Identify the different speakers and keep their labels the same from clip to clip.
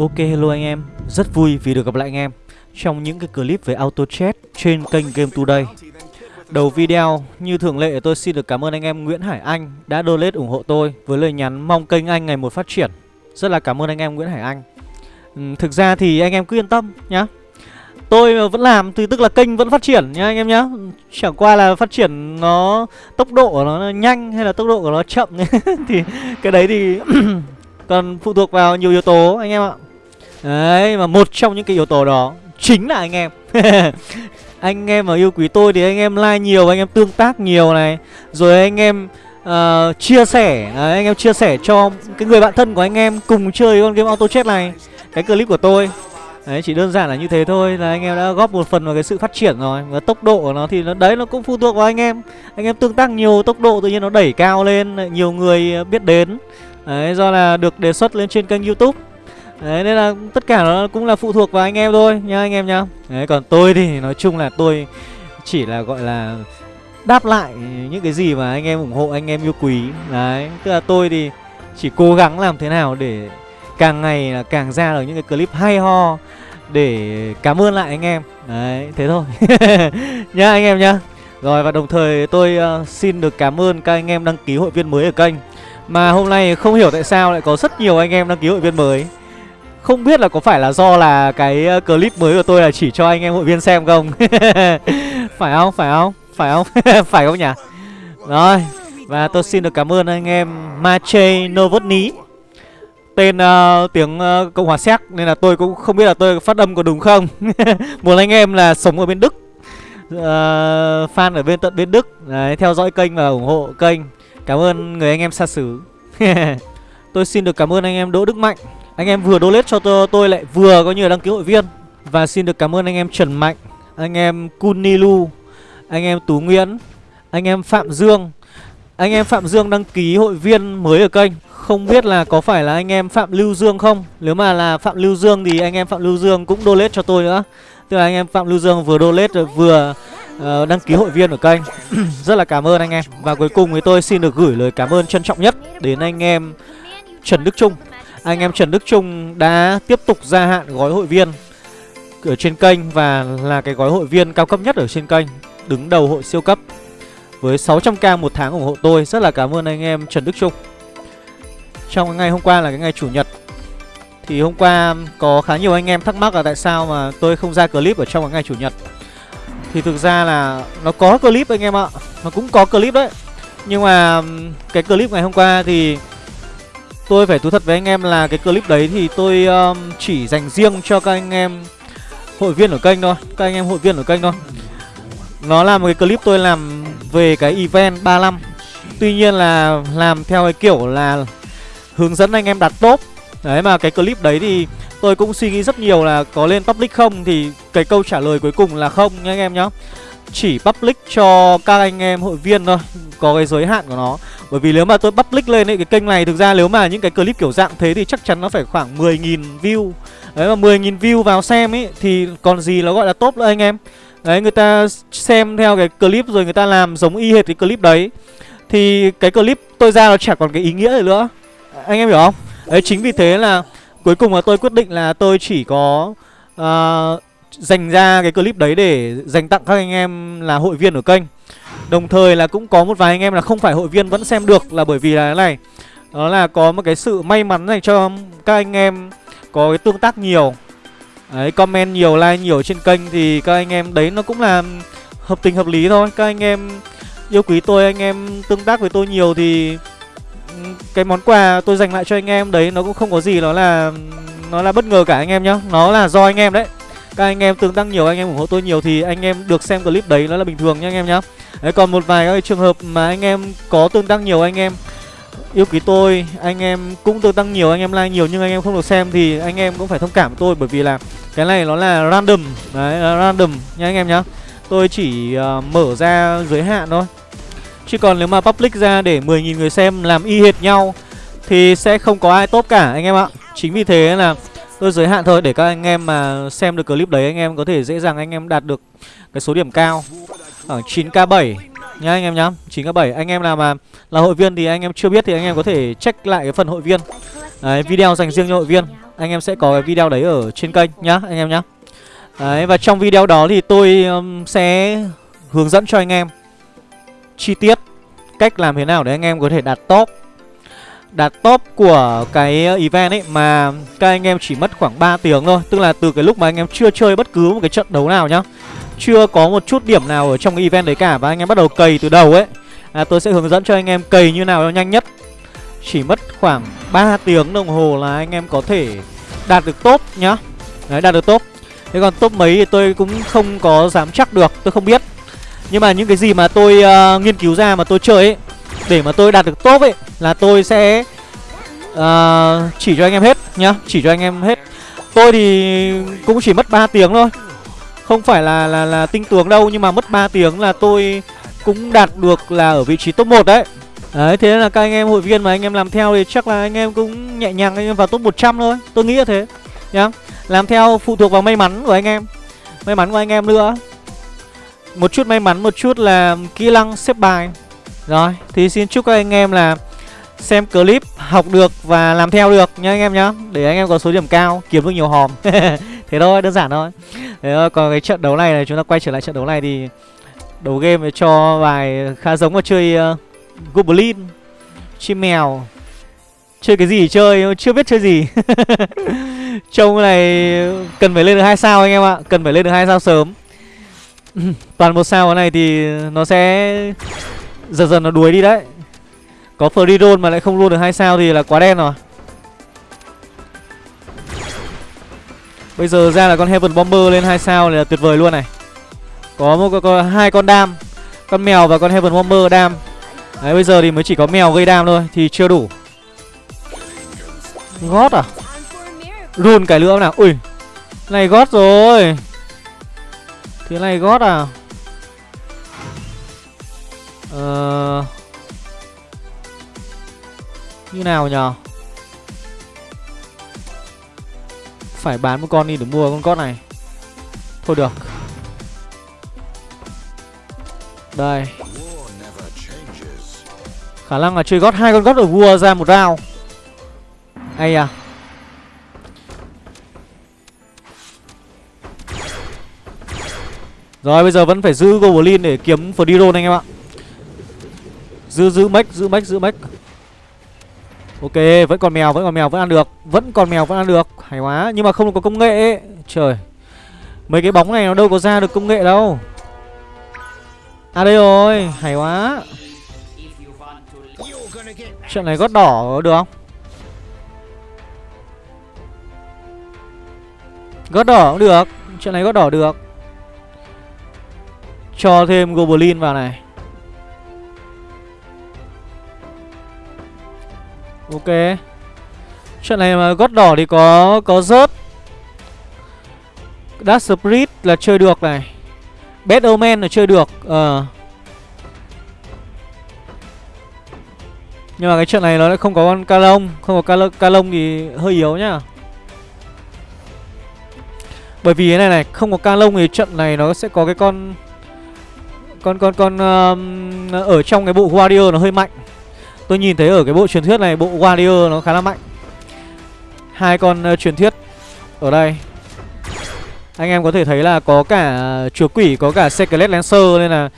Speaker 1: Ok hello anh em, rất vui vì được gặp lại anh em trong những cái clip về auto chat trên kênh Game Today. Đầu video, như thường lệ tôi xin được cảm ơn anh em Nguyễn Hải Anh đã donate ủng hộ tôi với lời nhắn mong kênh anh ngày một phát triển. Rất là cảm ơn anh em Nguyễn Hải Anh. Ừ, thực ra thì anh em cứ yên tâm nhá. Tôi vẫn làm thì tức là kênh vẫn phát triển nhá anh em nhá. Chẳng qua là phát triển nó tốc độ của nó nhanh hay là tốc độ của nó chậm thì cái đấy thì còn phụ thuộc vào nhiều yếu tố anh em ạ. Đấy mà một trong những cái yếu tố đó chính là anh em. Anh em mà yêu quý tôi thì anh em like nhiều, anh em tương tác nhiều này. Rồi anh em uh, chia sẻ, uh, anh em chia sẻ cho cái người bạn thân của anh em cùng chơi con game auto chat này. Cái clip của tôi. Đấy chỉ đơn giản là như thế thôi là anh em đã góp một phần vào cái sự phát triển rồi. Và tốc độ của nó thì nó đấy nó cũng phụ thuộc vào anh em. Anh em tương tác nhiều tốc độ tự nhiên nó đẩy cao lên Nhiều người biết đến. Đấy do là được đề xuất lên trên kênh youtube. Đấy nên là tất cả nó cũng là phụ thuộc vào anh em thôi nha anh em nhá. Đấy còn tôi thì nói chung là tôi chỉ là gọi là đáp lại những cái gì mà anh em ủng hộ anh em yêu quý. Đấy tức là tôi thì chỉ cố gắng làm thế nào để càng ngày là càng ra được những cái clip hay ho để cảm ơn lại anh em. Đấy thế thôi. Nhá anh em nhá. Rồi và đồng thời tôi uh, xin được cảm ơn các anh em đăng ký hội viên mới ở kênh. Mà hôm nay không hiểu tại sao lại có rất nhiều anh em đăng ký hội viên mới không biết là có phải là do là cái ờ, clip mới của tôi là chỉ cho anh em hội viên xem không Phải không? Phải không? Phải không? phải không nhỉ? Rồi Và tôi xin được cảm ơn anh em Mache Novotny Tên uh, tiếng uh, Cộng hòa Séc Nên là tôi cũng không biết là tôi phát âm có đúng không Một anh em là sống ở bên Đức uh, Fan ở bên tận bên Đức Đấy, Theo dõi kênh và ủng hộ kênh Cảm ơn người anh em xa xứ Tôi xin được cảm ơn anh em Đỗ Đức Mạnh anh em vừa donate cho tôi, tôi lại vừa có như là đăng ký hội viên. Và xin được cảm ơn anh em Trần Mạnh Anh em Kunilu Anh em Tú Nguyễn Anh em Phạm Dương. Anh em Phạm Dương đăng ký hội viên mới ở kênh. Không biết là có phải là anh em Phạm Lưu Dương không? Nếu mà là Phạm Lưu Dương thì anh em Phạm Lưu Dương cũng donate cho tôi nữa. Tức là anh em Phạm Lưu Dương vừa donate rồi vừa uh, đăng ký hội viên ở kênh. Rất là cảm ơn anh em. Và cuối cùng thì tôi xin được gửi lời cảm ơn trân trọng nhất Đến anh em Trần Đức Trung anh em Trần Đức Trung đã tiếp tục gia hạn gói hội viên ở trên kênh và là cái gói hội viên cao cấp nhất ở trên kênh, đứng đầu hội siêu cấp với 600k một tháng ủng hộ tôi. Rất là cảm ơn anh em Trần Đức Trung. Trong ngày hôm qua là cái ngày chủ nhật thì hôm qua có khá nhiều anh em thắc mắc là tại sao mà tôi không ra clip ở trong cái ngày chủ nhật. Thì thực ra là nó có clip anh em ạ, nó cũng có clip đấy. Nhưng mà cái clip ngày hôm qua thì Tôi phải thú thật với anh em là cái clip đấy thì tôi um, chỉ dành riêng cho các anh em hội viên ở kênh thôi Các anh em hội viên ở kênh thôi. Nó là một cái clip tôi làm về cái event 35 Tuy nhiên là làm theo cái kiểu là hướng dẫn anh em đặt top. Đấy mà cái clip đấy thì tôi cũng suy nghĩ rất nhiều là có lên public không Thì cái câu trả lời cuối cùng là không nha anh em nhá. Chỉ public cho các anh em hội viên thôi Có cái giới hạn của nó. Bởi vì nếu mà tôi public lên ấy, cái kênh này thực ra nếu mà những cái clip kiểu dạng thế thì chắc chắn nó phải khoảng 10.000 view. Đấy mà 10.000 view vào xem ấy thì còn gì nó gọi là top nữa anh em. Đấy người ta xem theo cái clip rồi người ta làm giống y hệt cái clip đấy. Thì cái clip tôi ra nó chẳng còn cái ý nghĩa gì nữa. Anh em hiểu không? Đấy chính vì thế là cuối cùng là tôi quyết định là tôi chỉ có uh, dành ra cái clip đấy để dành tặng các anh em là hội viên ở kênh. Đồng thời là cũng có một vài anh em là không phải hội viên vẫn xem được là bởi vì là thế này Đó là có một cái sự may mắn dành cho các anh em có cái tương tác nhiều. Đấy, comment nhiều, like nhiều trên kênh thì các anh em đấy nó cũng là hợp tình hợp lý thôi. Các anh em yêu quý tôi, anh em tương tác với tôi nhiều thì ừ, cái món quà tôi dành lại cho anh em đấy nó cũng không có gì nó là nó là bất ngờ cả anh em nhá. Nó là do anh em đấy. Các anh em tương tác nhiều, anh em ủng hộ tôi nhiều thì anh em được xem clip đấy nó là bình thường nhá anh em nhá Đấy còn một vài các trường hợp mà anh em có tương tác nhiều anh em yêu quý tôi anh em cũng tương tác nhiều anh em like nhiều nhưng anh em không được xem thì anh em cũng phải thông cảm với tôi bởi vì là cái này nó là random đấy là random nha anh em nhá tôi chỉ uh, mở ra giới hạn thôi chứ còn nếu mà public ra để 10.000 người xem làm y hệt nhau thì sẽ không có ai top cả anh em ạ chính vì thế là tôi giới hạn thôi để các anh em mà xem được clip đấy anh em có thể dễ dàng anh em đạt được cái số điểm cao. Khoảng 9k7 nhá anh em nhá 9k7 anh em nào mà là hội viên thì anh em chưa biết thì anh em có thể check lại cái phần hội viên. Đấy, video dành riêng cho hội viên. Anh em sẽ có cái video đấy ở trên kênh nhá anh em nhá. Đấy và trong video đó thì tôi um, sẽ hướng dẫn cho anh em chi tiết cách làm thế nào để anh em có thể đạt top. Đạt top của cái ờ, event ấy mà các anh em chỉ mất khoảng 3 tiếng thôi. Tức là từ cái lúc mà anh em chưa chơi bất cứ một cái trận đấu nào nhá Chưa có một chút điểm nào ở trong cái event đấy cả Và anh em bắt đầu cày từ đầu ấy à, Tôi sẽ hướng dẫn cho anh em cày như nào cho nhanh nhất. Chỉ mất khoảng 3 tiếng đồng hồ là anh em có thể đạt được top nhá. Đấy đạt được top. Thế còn top mấy thì tôi cũng không có dám chắc được Tôi không biết. Nhưng mà những cái gì mà tôi uh, nghiên cứu ra mà tôi chơi ấy để mà tôi đạt được top ấy Là tôi sẽ uh, chỉ cho anh em hết nhá Chỉ cho anh em hết. Tôi thì cũng chỉ mất 3 tiếng thôi. Không phải là là là tinh tướng đâu Nhưng mà mất 3 tiếng là tôi cũng đạt được là ở vị trí top 1 đấy. Đấy, thế là các anh em hội viên mà anh em làm theo thì chắc là anh em cũng nhẹ nhàng anh em vào top 100 thôi. Tôi nghĩ là thế nhá. Làm theo phụ thuộc vào may mắn của anh em May mắn của anh em nữa. Một chút may mắn, một chút là kỹ năng xếp bài. Rồi, thì xin chúc các anh em là xem clip học được và làm theo được nha anh em nhá. Để anh em có số điểm cao, kiếm được nhiều hòm. Thế thôi, đơn giản thôi. Thế thôi, còn cái trận đấu này này, chúng ta quay trở lại trận đấu này thì Đầu game cho vài khá giống vào chơi uh, Goblin Chim mèo. Chơi cái gì chơi Chưa biết chơi gì. Trông này Cần phải lên được hai sao anh em ạ Cần phải lên được hai sao sớm. Toàn một sao cái này thì Nó sẽ Dần dần nó đuổi đi đấy. Có free mà lại không luôn được hai sao thì là quá đen rồi. Bây giờ ra là con Heaven Bomber lên hai sao là tuyệt vời luôn này. Có một có, có hai con đam Con mèo và con Heaven Bomber đam. Đấy bây giờ thì mới chỉ có mèo gây đam thôi Thì chưa đủ. Gót à? Run cái nữa nào. Ui Này gót rồi. Thế này gót à? Ờ Như nào nhờ? Phải bán một con đi để mua con cót này. Thôi được. Đây. Khả năng là chơi gót hai con gót ở vua ra một round. Hay à? Rồi, bây giờ vẫn phải giữ Goblin để kiếm Fdiron anh em ạ. Giữ giữ mech, giữ mech, giữ mech. Ok, vẫn còn mèo, vẫn còn mèo, vẫn ăn được. Vẫn còn mèo, vẫn ăn được. Hay quá, nhưng mà không có công nghệ ấy. Trời. Mấy cái bóng này nó đâu có ra được công nghệ đâu. À đây rồi, hay quá. Trận này gót đỏ được không? Gót đỏ cũng được. Trận này gót đỏ được. Cho thêm Goblin vào này. Ok. Trận này mà gót đỏ thì có có rớt. Dark Spirit là chơi được này. Bad Omen là chơi được Ờ. Uh. Nhưng mà cái trận này nó lại không có con calong, Không có ca, lông, thì hơi yếu nhá. Bởi vì cái này này Không có calong thì trận này nó sẽ có cái con Con con con um, Ở trong cái bộ Warrior nó hơi mạnh. Tôi nhìn thấy ở cái bộ truyền thuyết này Bộ Warrior nó khá là mạnh. Hai con uh, truyền thuyết Ở đây. Anh em có thể thấy là có cả chúa quỷ Có cả Secret Lancer Nên là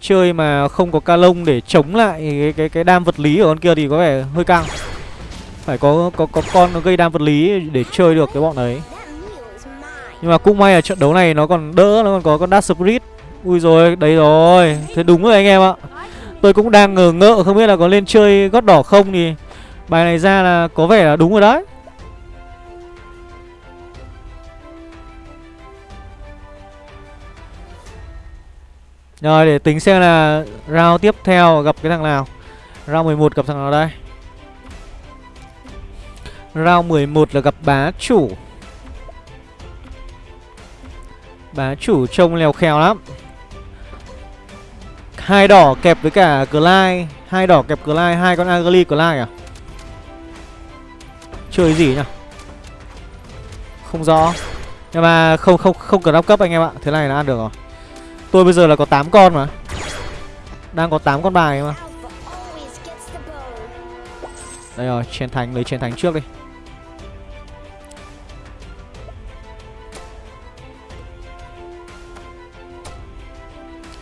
Speaker 1: chơi mà không có ca lông để chống lại cái cái cái đam vật lý ở con kia thì có vẻ hơi căng. Phải có có có con nó gây đam vật lý để chơi được cái bọn đấy. Nhưng mà cũng may là trận đấu này nó còn đỡ nó còn có con Dark Spirit. Ui rồi đấy rồi. Thế đúng rồi anh em ạ tôi cũng đang ngờ ngợ không biết là có lên chơi gót đỏ không thì bài này ra là có vẻ là đúng rồi đấy. Rồi, để tính xem là round tiếp theo gặp cái thằng nào. Round 11 gặp thằng nào đây? Round 11 là gặp bá chủ. Bá chủ trông lèo khèo lắm hai đỏ kẹp với cả Glide hai đỏ kẹp Glide hai con Agli Glide à? Chơi gì nhỉ? Không rõ. Nhưng mà không không không cần áp cấp anh em ạ. Thế này là ăn được rồi. Tôi bây giờ là có 8 con mà. Đang có 8 con bài mà. Đây rồi, chiến thánh lấy chiến thánh trước đi.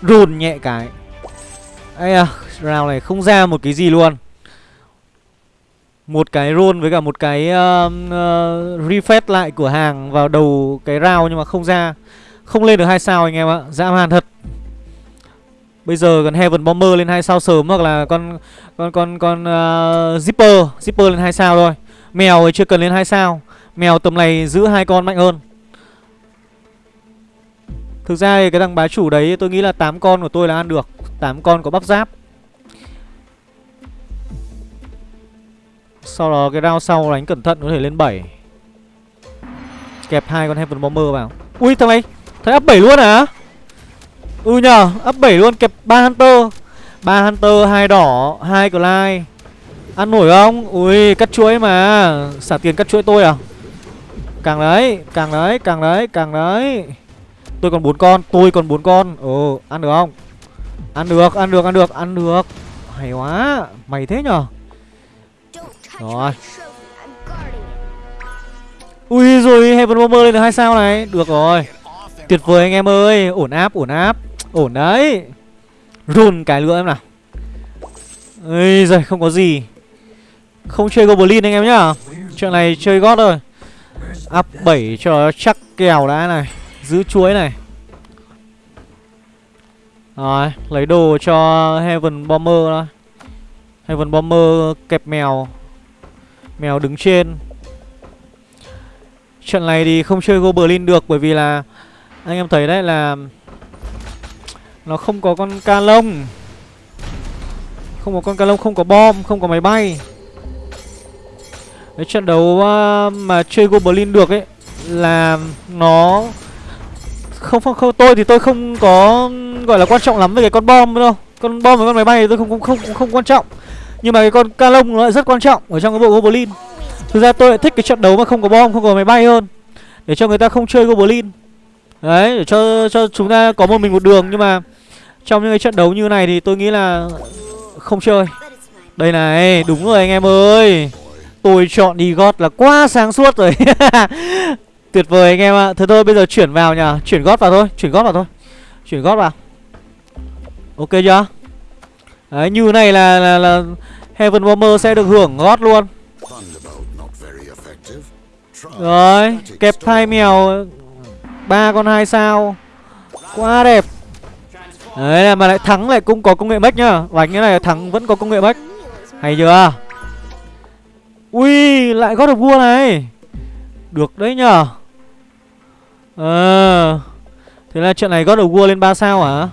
Speaker 1: Run nhẹ cái. Ây à Round này không ra một cái gì luôn. Một cái roll với cả một cái uh, uh, Refresh lại cửa hàng vào đầu cái round Nhưng mà không ra. Không lên được hai sao anh em ạ Dã man thật. Bây giờ còn Heaven Bomber lên hai sao sớm Hoặc là con con con con uh, Zipper Zipper lên hai sao thôi. Mèo thì chưa cần lên hai sao. Mèo tầm này giữ hai con mạnh hơn. Thực ra thì cái thằng bá chủ đấy tôi nghĩ là 8 con của tôi là ăn được. 8 con có bắp giáp. Sau đó cái round sau đánh cẩn thận có thể lên 7 Kẹp hai con Heaven Bomber vào. Ui thằng này Thằng up 7 luôn à Ừ nhờ Up 7 luôn kẹp 3 Hunter. 3 Hunter, hai đỏ, hai Clyde. Ăn nổi không? Ui cắt chuỗi mà. Xả tiền cắt chuỗi tôi à? Càng đấy, càng đấy, càng đấy, càng đấy. Tôi còn bốn con, tôi còn bốn con. Ồ, ăn được không? Ăn được, ăn được, ăn được, ăn được. Hay quá, mày thế nhở? Rồi. Ui rồi Heaven Bomber lên được hai sao này. Được rồi. Tuyệt vời anh em ơi. Ổn áp, ổn áp. Ổn đấy. Run cái lửa em nào. Ây giời, không có gì. Không chơi Goblin anh em nhá. Chuyện này chơi gót rồi Up 7 cho chắc kèo đã này. Giữ chuối này. Rồi, Lấy đồ cho Heaven Bomber đó. Heaven Bomber kẹp mèo. Mèo đứng trên. Trận này thì không chơi Goblin được Bởi vì là Anh em thấy đấy là Nó không có con ca lông. Không có con ca lông, Không có bom, Không có máy bay. Cái trận đấu à, mà chơi Goblin được ấy Là nó không, không không tôi thì tôi không có gọi là quan trọng lắm về cái con bom đâu. Con bom với con máy bay thì tôi không không không không quan trọng. Nhưng mà cái con ca lông nó lại rất quan trọng ở trong cái bộ goblin. Thực ra tôi lại thích cái trận đấu mà không có bom không có máy bay hơn. Để cho người ta không chơi goblin. Đấy để cho cho chúng ta có một mình một đường. Nhưng mà trong những cái trận đấu như này thì tôi nghĩ là không chơi. Đây này đúng rồi anh em ơi. Tôi chọn đi gót là quá sáng suốt rồi. Tuyệt vời anh em ạ. Thế thôi bây giờ chuyển vào nhờ. Chuyển gót vào thôi Chuyển gót vào thôi. Chuyển gót vào. Ok chưa? Đấy như này là, là, là Heaven Bomber sẽ được hưởng gót luôn. Rồi Kẹp hai mèo ba con hai sao. Quá đẹp. Đấy là mà lại thắng lại cũng có công nghệ mech nhá Đánh cái này thắng vẫn có công nghệ mech Hay chưa? Ui lại gót được vua này. Được đấy nhở Ờ. Thế là trận này God of War lên 3 sao hả?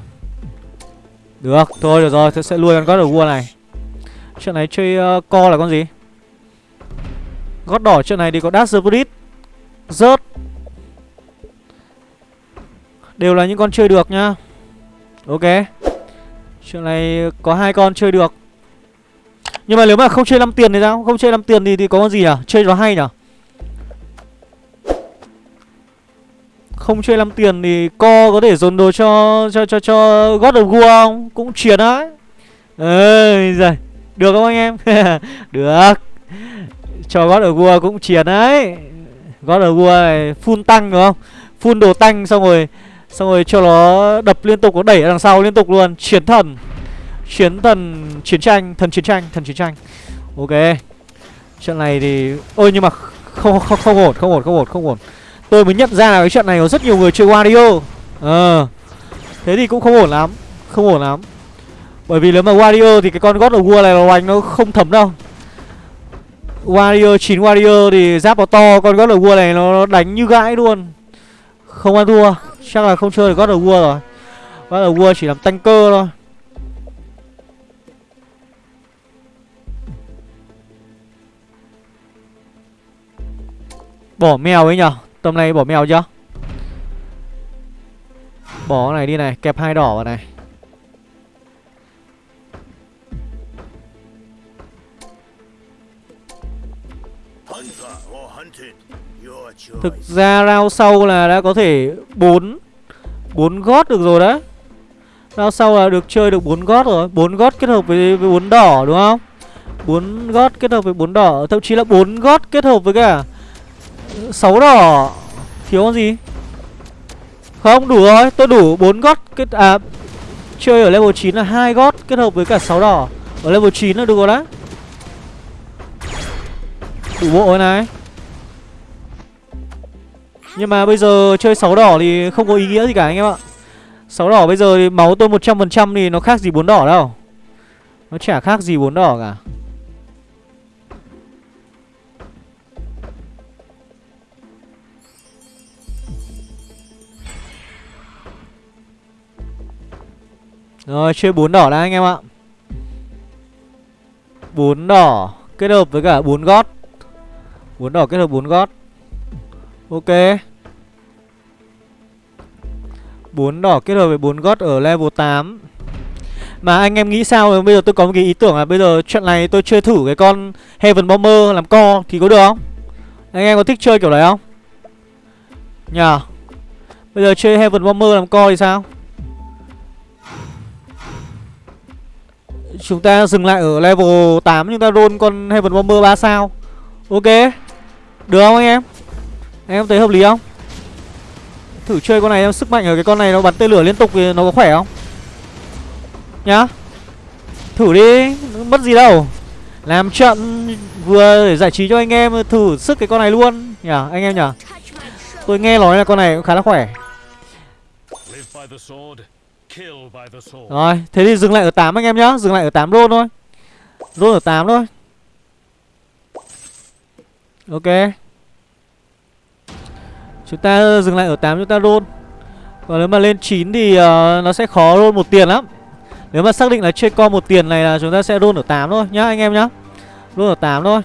Speaker 1: Được Thôi được rồi Tôi sẽ nuôi con God of War này. Trận này chơi uh, co là con gì? God đỏ trận này thì có Dark Spirit Rớt Đều là những con chơi được nhá. Ok. Chuyện này có hai con chơi được. Nhưng mà nếu mà không chơi 5 tiền thì sao? Không chơi 5 tiền thì, thì có con gì nhỉ? Chơi nó hay nhỉ? Không chơi làm tiền thì co có thể dồn đồ cho cho cho cho God of War không? Cũng chiến đấy. Ơi giời. Được không anh em? Được. Cho God of War cũng chiến đấy. God of War này full tăng đúng không? Full đồ tăng xong rồi xong rồi cho nó đập liên tục nó đẩy đằng sau liên tục luôn, chiến thần. Chiến thần chiến tranh, thần chiến tranh, thần chiến tranh. Ok. Trận này thì ôi nhưng mà không không không ổn, không ổn, không ổn, không ổn. Tôi mới nhận ra là cái trận này có rất nhiều người chơi Wario. Ờ. Thế thì cũng không ổn lắm, Không ổn lắm. Bởi vì nếu mà Wario thì cái con God of War này là đánh nó không thấm đâu. Wario 9 Wario thì giáp nó to, Con God of War này nó đánh như gãi luôn. Không ăn thua, Chắc là không chơi được God of War rồi. God of War chỉ làm tanker thôi. Bỏ mèo ấy nhở? Tầm này bỏ mèo chưa? Bỏ cái này đi này Kẹp hai đỏ vào này. Thực ra round sau là đã có thể 4 4 gót được rồi đấy. Round sau là được chơi được 4 gót rồi 4 gót kết hợp với, với 4 đỏ đúng không? 4 gót kết hợp với 4 đỏ Thậm chí là 4 gót kết hợp với cả sáu đỏ Thiếu con gì? Không, đủ rồi. Tôi đủ 4 gót kết À Chơi ở level 9 là hai gót kết hợp với cả 6 đỏ. Ở level 9 là được rồi đấy. Đủ bộ rồi này. Nhưng mà bây giờ chơi 6 đỏ thì không có ý nghĩa gì cả anh em ạ. 6 đỏ bây giờ thì máu tôi 100% thì nó khác gì 4 đỏ đâu. Nó chả khác gì 4 đỏ cả. Rồi, chơi bốn đỏ đã, anh em ạ. Bốn đỏ kết hợp với cả bốn gót. Bốn đỏ kết hợp bốn gót. Ok. Bốn đỏ kết hợp với bốn gót ở level 8 Mà anh em nghĩ sao? Bây giờ tôi có một cái ý tưởng là Bây giờ trận này tôi chơi thử cái con Heaven Bomber làm co Thì có được không? Anh em có thích chơi kiểu đấy không? Nhờ. Bây giờ chơi Heaven Bomber làm co thì sao? Chúng ta dừng lại ở level 8 Chúng ta roll con Heaven Bomber 3 sao. Ok. Được không anh em? Anh em thấy hợp lý không? Thử chơi con này em, sức mạnh ở cái con này nó bắn tên lửa liên tục thì nó có khỏe không? Nhá. Thử đi. Mất gì đâu. Làm trận vừa để giải trí cho anh em, Thử sức cái con này luôn. Nhỉ anh em nhở? Tôi nghe nói là con này cũng khá là khỏe rồi, thế thì dừng lại ở 8 anh em nhá, dừng lại ở 8 roll thôi. Roll ở 8 thôi. Ok. Chúng ta dừng lại ở 8 chúng ta roll. Còn nếu mà lên 9 thì uh, nó sẽ khó roll một tiền lắm. Nếu mà xác định là chơi co một tiền này là chúng ta sẽ roll ở 8 thôi nhá anh em nhá. Roll ở 8 thôi.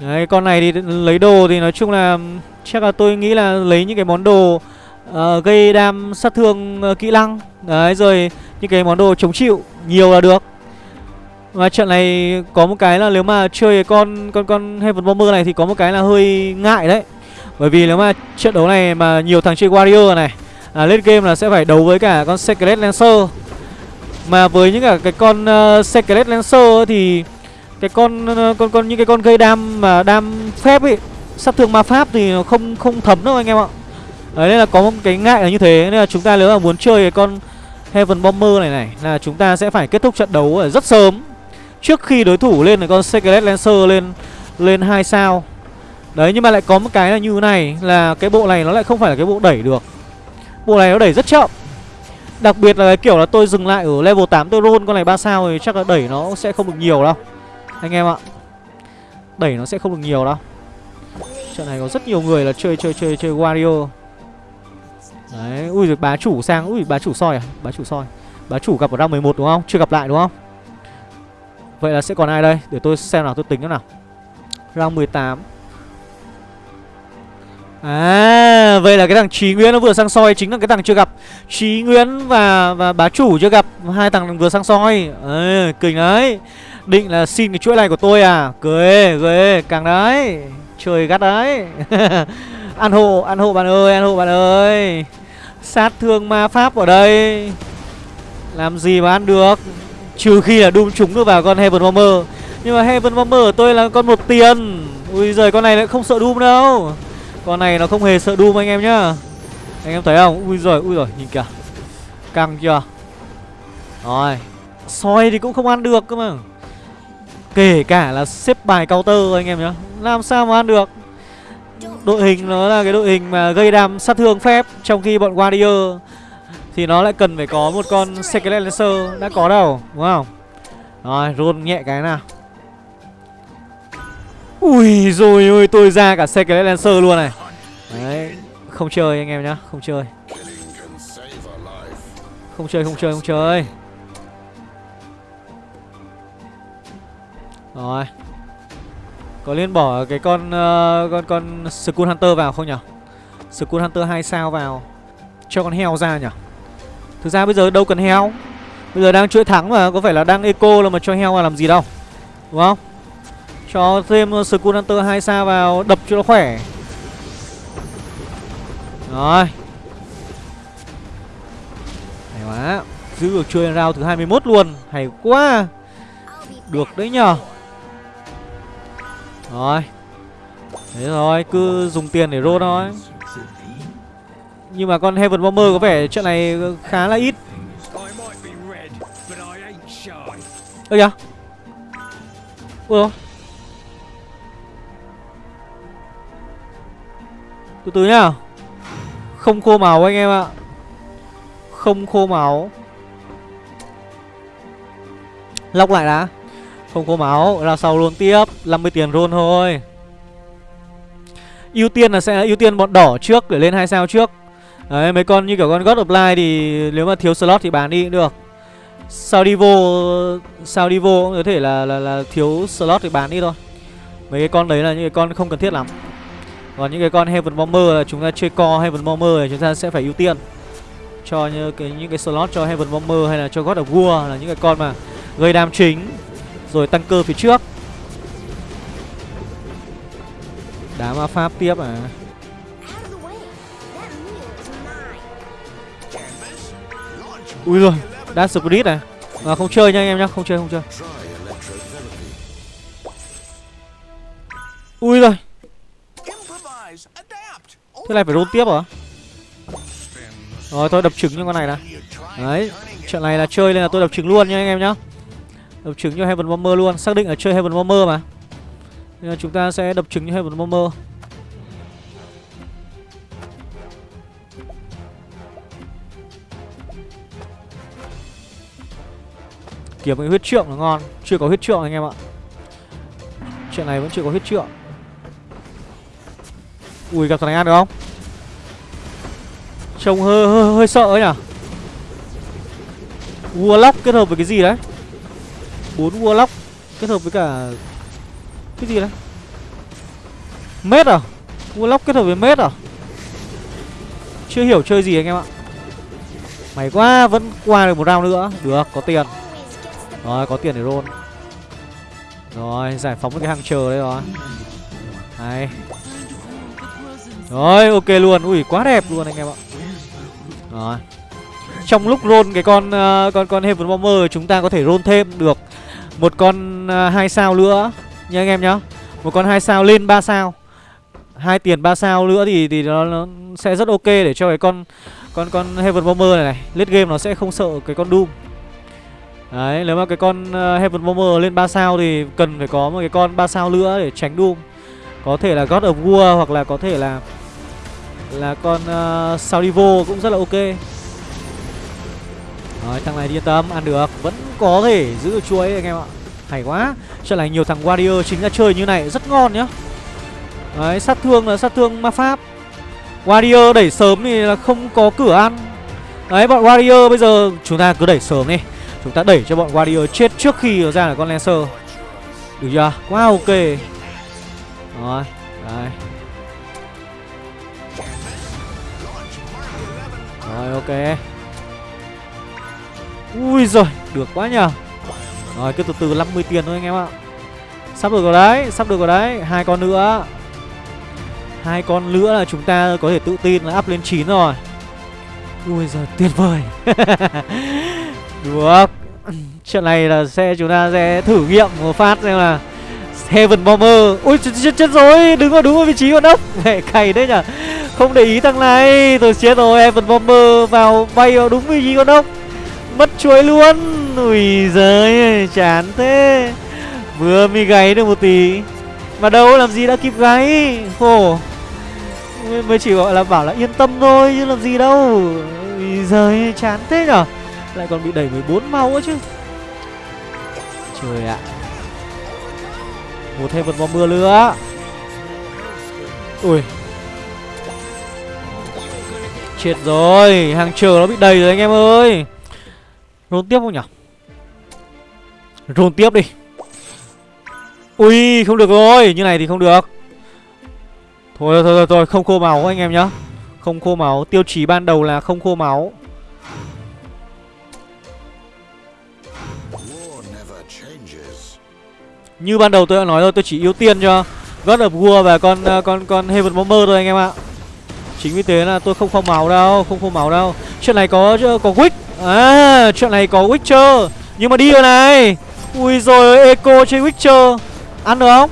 Speaker 1: Đấy, con này thì lấy đồ thì nói chung là chắc là tôi nghĩ là lấy những cái món đồ uh, gây đam sát thương uh, kỹ năng. Đấy rồi những cái món đồ chống chịu nhiều là được. Và trận này có một cái là nếu mà chơi con con con Heaven Bomber này thì có một cái là hơi ngại đấy. Bởi vì nếu mà trận đấu này mà nhiều thằng chơi Warrior này à, lên game là sẽ phải đấu với cả con Secret Lancer. Mà với những cả cái con uh, Secret Lancer thì cái con uh, con con những cái con gây đam mà đam phép ấy sát thương ma pháp thì nó không không thấm đâu anh em ạ. Đấy, nên là có một cái ngại là như thế. Nên là chúng ta nếu mà muốn chơi cái con Heaven Bomber này này, Là chúng ta sẽ phải kết thúc trận đấu ở rất sớm. Trước khi đối thủ lên cái con Secret Lancer lên lên hai sao. Đấy, nhưng mà lại có một cái là như thế này, Là cái bộ này nó lại không phải là cái bộ đẩy được. Bộ này nó đẩy rất chậm. Đặc biệt là cái kiểu là tôi dừng lại ở level 8 tôi roll con này 3 sao thì chắc là đẩy nó sẽ không được nhiều đâu. Anh em ạ. Đẩy nó sẽ không được nhiều đâu. Trận này có rất nhiều người là chơi chơi chơi chơi Wario. Đấy, ui rồi bá chủ sang, ui bá chủ soi à, bá chủ soi. Bá chủ gặp ở round 11 đúng không? Chưa gặp lại đúng không? Vậy là sẽ còn ai đây? Để tôi xem nào, tôi tính thế nào. Round 18. À, vậy là cái thằng Trí Nguyễn nó vừa sang soi chính là cái thằng chưa gặp. Trí Nguyễn và và bá chủ chưa gặp, hai thằng vừa sang soi. Ê, kinh đấy. Định là xin cái chuỗi này của tôi à? Cười, cười, càng đấy. Trời gắt đấy. ăn hộ, ăn hộ bạn ơi, ăn hộ bạn ơi. Sát thương ma pháp ở đây. Làm gì mà ăn được? Trừ khi là đun chúng được vào con Heaven Bomber. Nhưng mà Heaven Bomber của tôi là con một tiền. Ui giời, con này lại không sợ Doom đâu. Con này nó không hề sợ Doom anh em nhá. Anh em thấy không? Ui giời ui giời, nhìn kìa. Căng chưa? Rồi. Soi thì cũng không ăn được cơ mà. Kể cả là xếp bài counter anh em nhá. Làm sao mà ăn được? Đội hình nó là cái đội hình mà gây đam sát thương phép Trong khi bọn Warrior Thì nó lại cần phải có một con Skelet Lancer Đã có đâu, đúng không? Rồi, roll nhẹ cái nào. Ui rồi ôi, tôi ra cả Skelet Lancer luôn này. Đấy, Không chơi anh em nhá, Không chơi. Không chơi không chơi không chơi. Rồi có nên bỏ cái con uh, con con Skull Hunter vào không nhỉ? Skull Hunter 2 sao vào cho con heo ra nhỉ? Thực ra bây giờ đâu cần heo. Bây giờ đang chuỗi thắng mà có phải là đang eco là mà cho heo vào làm gì đâu. Đúng không? Cho thêm Skull Hunter 2 sao vào đập cho nó khỏe. Rồi. Hay quá. Giữ được chơi round thứ 21 luôn. Hay quá. Được đấy nhờ rồi. Thế rồi cứ dùng tiền để roll thôi. Nhưng mà con Heaven Bomber có vẻ chuyện này khá là ít. Ơ kìa. Ủa Từ từ nhá. Không khô máu anh em ạ. Không khô máu. Lóc lại đã. Không có máu Ra sau luôn tiếp 50 tiền roll thôi. Ưu tiên là sẽ ưu tiên bọn đỏ trước để lên hai sao trước. Đấy mấy con như kiểu con God of Light thì nếu mà thiếu slot thì bán đi cũng được. Sao đi vô Sao đi vô cũng có thể là, là là thiếu slot thì bán đi thôi. Mấy cái con đấy là những cái con không cần thiết lắm. Còn những cái con Heaven Bomber là chúng ta chơi co Heaven Bomber thì chúng ta sẽ phải ưu tiên. Cho như cái, những cái slot cho Heaven Bomber hay là cho God of War là những cái con mà gây đam chính. Rồi tăng cơ phía trước. Đá ma pháp tiếp à. Ui rồi Đá Spirit à? À, Không chơi nha anh em nhá Không chơi không chơi. Ui rồi. Thế này phải roll tiếp hả? Rồi tôi đập trứng cho con này nè Đấy Trận này là chơi nên là tôi đập trứng luôn nha anh em nhá. Đập trứng cho Heaven Bomber luôn Xác định là chơi Heaven Bomber mà. Nên là chúng ta sẽ đập trứng như Heaven Bomber Kiếm cái huyết trượng là ngon Chưa có huyết trượng anh em ạ. Chuyện này vẫn chưa có huyết trượng. Ui gặp thằng này ăn được không? Trông hơi, hơi, hơi sợ ấy nhỉ? Warlock kết hợp với cái gì đấy? Bốn Warlock kết hợp với cả cái gì đấy? Mết à? Warlock kết hợp với mết à? Chưa hiểu chơi gì anh em ạ. Mày quá Vẫn qua được một round nữa. Được có tiền. Rồi có tiền để roll. Rồi giải phóng cái hàng chờ đấy rồi. Này. Rồi ok luôn. Ui quá đẹp luôn anh em ạ. Rồi. Trong lúc roll cái con uh, con con Heaven Bomber chúng ta có thể roll thêm được một con à, hai sao nữa. Nha anh em nhá. Một con hai sao lên 3 sao. Hai tiền 3 sao nữa thì thì nó, nó sẽ rất ok để cho cái con con con Heaven Bomber này này late game nó sẽ không sợ cái con Doom. Đấy nếu mà cái con à, Heaven Bomber lên 3 sao thì cần phải có một cái con 3 sao nữa để tránh Doom. Có thể là God of War hoặc là có thể là là con à, uh, Saudivo cũng rất là ok rồi, thằng này yên tâm, ăn được. Vẫn có thể giữ chuỗi anh em ạ. Hay quá. Trận này nhiều thằng Warrior chính ra chơi như này, rất ngon nhá. Đấy, sát thương là sát thương ma pháp. Warrior đẩy sớm thì là không có cửa ăn. Đấy, bọn Warrior bây giờ chúng ta cứ đẩy sớm đi. Chúng ta đẩy cho bọn Warrior chết trước khi ra là con Lancer. Được chưa? Quá ok. Rồi, Đấy. Rồi, ok. Ui rồi Được quá nhờ. Rồi cứ từ từ 50 tiền thôi anh em ạ. Sắp được rồi đấy Sắp được rồi đấy. Hai con nữa. Hai con nữa là chúng ta có thể tự tin là up lên 9 rồi. Ui giời tuyệt vời. Được. Chuyện này là sẽ chúng ta sẽ thử nghiệm một phát xem là Heaven Bomber. Ui chết, chết, chết rồi. Đứng vào đúng vị trí con ốc Mẹ cày đấy nhở Không để ý thằng này. Tôi chết rồi. Heaven Bomber vào bay vào đúng vị trí con ốc Mất chuối luôn. Ui giời chán thế. Vừa mới gáy được một tí. Mà đâu, làm gì đã kịp gáy? Khổ. Mới chỉ gọi là bảo là yên tâm thôi, Chứ làm gì đâu. Ui giời chán thế nhở? Lại còn bị đẩy 14 máu nữa chứ. Trời ạ. Một thêm một bom mưa nữa. Ui. Chết rồi, Hàng chờ nó bị đầy rồi anh em ơi. Rôn tiếp không nhỉ? Rôn tiếp đi. Ui không được rồi. Như này thì không được. Thôi thôi thôi, thôi không khô máu anh em nhá. Không khô máu. Tiêu chí ban đầu là không khô máu. Như ban đầu tôi đã nói rồi tôi chỉ ưu tiên cho God of War và con uh, con con Heaven Bomber thôi anh em ạ. Chính vì thế là tôi không phong máu đâu Không khô máu đâu. Chuyện này có có quick. À chuyện này có Witcher. Nhưng mà đi rồi này. Ui rồi Eco chơi Witcher. Ăn được không?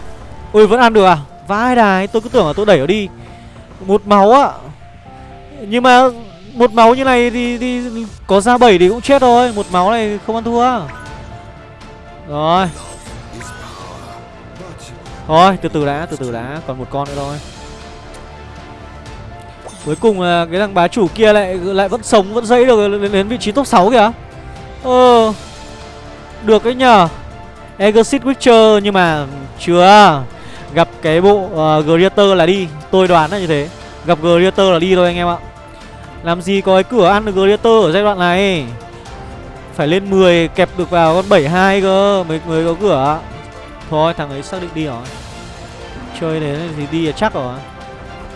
Speaker 1: Ui vẫn ăn được à? Vãi đài tôi cứ tưởng là tôi đẩy nó đi. Một máu ạ. Nhưng mà một máu như này thì, thì có ra 7 thì cũng chết thôi. Một máu này không ăn thua Rồi. Thôi từ từ đã từ từ đã. Còn một con nữa thôi. Cuối cùng là cái thằng bá chủ kia lại lại vẫn sống Vẫn dậy được đến, đến vị trí top 6 kìa. Ờ Được đấy nhờ. Exit Witcher nhưng mà chưa. Gặp cái bộ ờ, uh, Greater là đi. Tôi đoán là như thế. Gặp Greater là đi thôi anh em ạ. Làm gì có cái cửa ăn được Greater ở giai đoạn này? Phải lên 10 kẹp được vào con 72 cơ Mới, mới có cửa Thôi thằng ấy xác định đi rồi. Chơi đến thì đi là chắc rồi.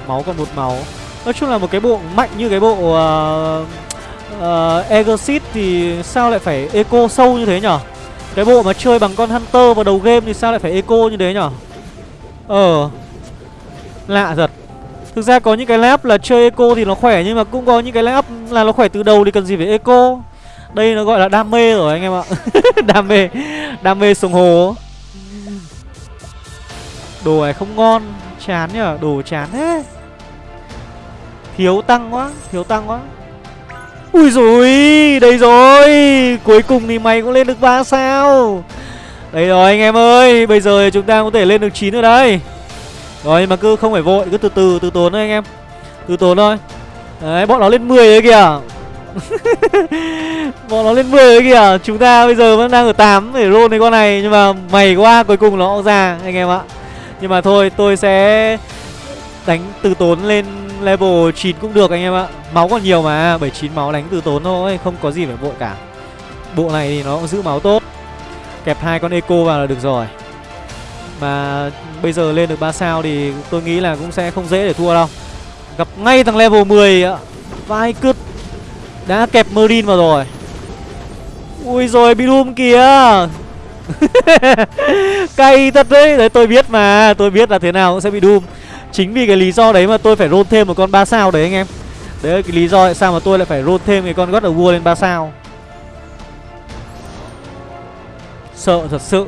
Speaker 1: Máu còn một máu. Nói chung là một cái bộ mạnh như cái bộ uh, uh, Exit thì sao lại phải eco sâu như thế nhở? Cái bộ mà chơi bằng con Hunter vào đầu game thì sao lại phải eco như thế nhở? Ờ Lạ thật. Thực ra có những cái lap là chơi eco thì nó khỏe Nhưng mà cũng có những cái lap là nó khỏe từ đầu thì cần gì phải eco. Đây nó gọi là đam mê rồi anh em ạ. Đam mê Đam mê sông hồ Đồ này không ngon Chán nhở? Đồ chán thế. Thiếu tăng quá, Thiếu tăng quá. Ui rồi Đây rồi. Cuối cùng thì mày cũng lên được 3 sao. Đây rồi anh em ơi, Bây giờ chúng ta có thể lên được 9 ở đây. Rồi mà cứ không phải vội, Cứ từ từ từ tốn thôi anh em. Từ tốn thôi. Đấy, bọn nó lên 10 đấy kìa. Bọn nó lên 10 đấy kìa. Chúng ta bây giờ vẫn đang ở 8 để roll cái con này, Nhưng mà mày quá, cuối cùng nó cũng ra, anh em ạ. Nhưng mà thôi, tôi sẽ đánh từ tốn lên level 9 cũng được anh em ạ. Máu còn nhiều mà 79 máu đánh từ tốn thôi, Không có gì phải vội cả. Bộ này thì nó cũng giữ máu tốt. Kẹp hai con eco vào là được rồi. Mà bây giờ lên được 3 sao thì tôi nghĩ là cũng sẽ không dễ để thua đâu. Gặp ngay thằng level 10 Vai cứt. Đã kẹp Merlin vào rồi. Ui rồi, bị đùm kìa. Cay thật đấy. Đấy, tôi biết mà. Tôi biết là thế nào cũng sẽ bị Doom Chính vì cái lý do đấy mà tôi phải roll thêm một con 3 sao đấy anh em. Đấy là cái lý do tại sao mà tôi lại phải roll thêm cái con God of War lên 3 sao. Sợ thật sự.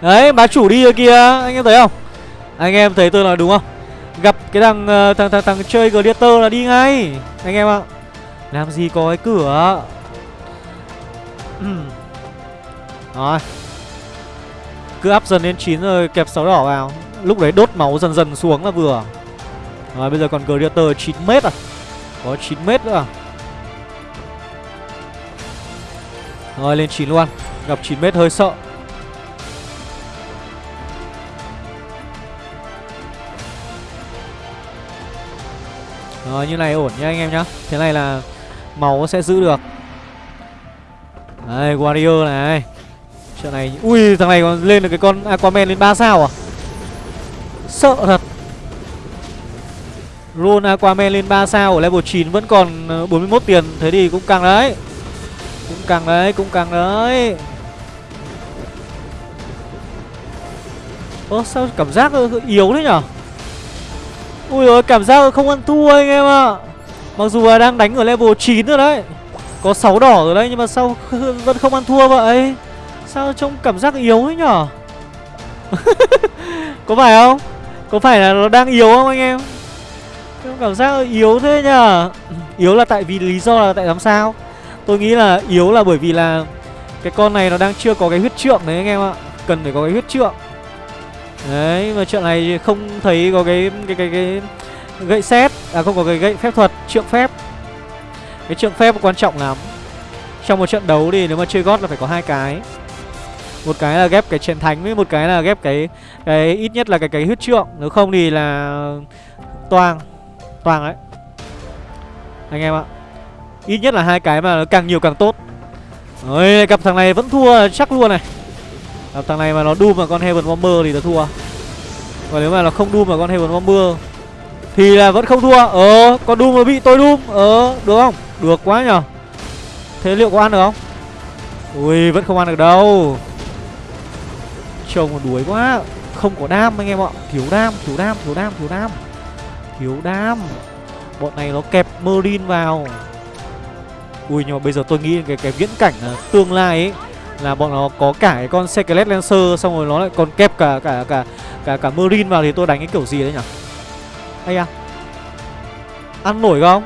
Speaker 1: Đấy bá chủ đi rồi kìa. Anh em thấy không? Anh em thấy tôi nói đúng không? Gặp cái thằng ờ, thằng thằng, thằng chơi Gladiator là đi ngay. Anh em ạ. Làm gì có cái cửa. Rồi cứ up dần lên 9 rồi kẹp 6 đỏ vào. Lúc đấy đốt máu dần dần xuống là vừa. Rồi bây giờ còn Greater 9m à? Có 9m nữa à? Rồi, lên 9 luôn. Gặp 9m hơi sợ. Rồi, như này ổn nha anh em nhá. Thế này là máu sẽ giữ được. Đây, Warrior này. Trận này, Ui, thằng này còn lên được cái con Aquaman lên 3 sao à? Sợ thật. Roll Aquaman lên 3 sao ở level 9 vẫn còn ờ, 41 tiền, Thế thì cũng càng đấy. Cũng càng đấy, Cũng càng đấy. Ơ, sao cảm giác yếu thế nhở? Ui ơi cảm giác không ăn thua anh em ạ. À. Mặc dù là đang đánh ở level 9 rồi đấy, Có 6 đỏ rồi đấy, Nhưng mà sao vẫn không ăn thua vậy? Sao trông cảm giác yếu ấy nhở? Có phải không? Có phải là nó đang yếu không anh em? Trông cảm giác yếu thế nhở? Yếu là tại vì lý do là tại làm sao? Tôi nghĩ là yếu là bởi vì là Cái con này nó đang chưa có cái huyết trượng đấy anh em ạ. Cần phải có cái huyết trượng. Đấy, mà trận này không thấy có cái cái cái cái gậy xét à không có cái gậy phép thuật, trượng phép. Cái trượng phép quan trọng lắm. Trong một trận đấu thì nếu mà chơi gót là phải có hai cái một cái là ghép cái chiến thánh với một cái là ghép cái cái ít nhất là cái cái huyết trượng. Nếu không thì là toang toang đấy anh em ạ. Ít nhất là hai cái mà càng nhiều càng tốt. Ôi, gặp thằng này vẫn thua chắc luôn này. Gặp thằng này mà nó đu mà con Heaven Bomber thì nó thua. Và nếu mà nó không đu mà con Heaven Bomber Thì là vẫn không thua. Ờ, con đu mà bị tôi đu Ờ, được không? Được quá nhở Thế liệu có ăn được không? Ui, vẫn không ăn được đâu. Trông còn đuối quá. Không có đam anh em ạ. Thiếu đam, thiếu đam, thiếu đam, thiếu đam. Thiếu đam. Bọn này nó kẹp Merlin vào. Ui nhưng mà bây giờ tôi nghĩ cái cái viễn cảnh à, tương lai ấy là bọn nó có cả cái con Skelet Lancer xong rồi nó lại còn kẹp cả cả cả cả cả Merlin vào thì tôi đánh cái kiểu gì đấy nhỉ? Hay à? Ăn nổi không?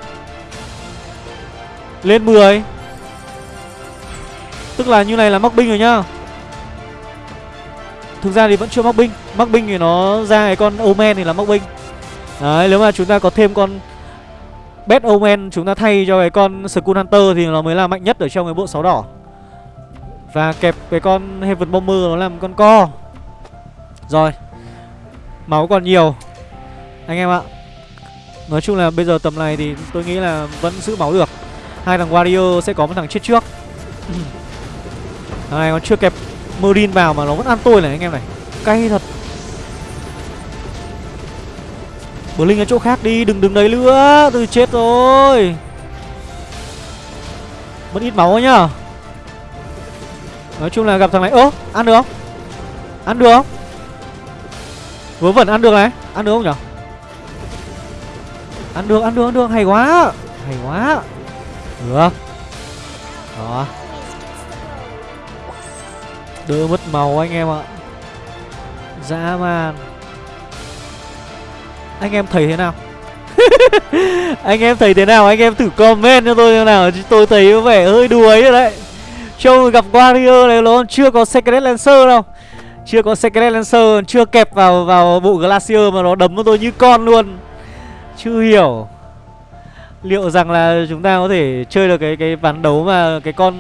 Speaker 1: Lên 10 Tức là như này là mắc binh rồi nhá. Thực ra thì vẫn chưa mắc binh. Mắc binh thì nó ra cái con Omen thì là mắc binh. Đấy, nếu mà chúng ta có thêm con Bet Omen, chúng ta thay cho cái con Skull Hunter thì nó mới là mạnh nhất ở trong cái bộ sáu đỏ. Và kẹp cái con Heaven Bomber nó làm con co. Rồi, Máu còn nhiều. Anh em ạ, Nói chung là bây giờ tầm này thì tôi nghĩ là vẫn giữ máu được. Hai thằng Warrior sẽ có một thằng chết trước. Thằng này, còn chưa kẹp Merin vào mà nó vẫn ăn tôi này anh em này. Cay thật. Blink Linh ở chỗ khác đi, đừng đứng đấy nữa. Tôi chết rồi. Mất ít máu nhá. Nói chung là gặp thằng này Ơ, ăn được không? Ăn được không? Vớ vẩn ăn được này. Ăn được không nhỉ? Ăn được, ăn được, ăn được, hay quá. Hay quá. Được. Đó. Đỡ mất màu anh em ạ. Dã man. Anh em thấy thế nào? Anh em thấy thế nào? Anh em thử comment cho tôi thế nào. Tôi thấy có vẻ hơi đuối rồi đấy. Trông gặp Warrior này nó chưa có Secret Lancer đâu. Chưa có Secret Lancer, Chưa kẹp vào vào bộ Glacier Mà nó đấm tôi như con luôn. Chưa hiểu. Liệu rằng là chúng ta có thể chơi được cái cái ván đấu mà cái con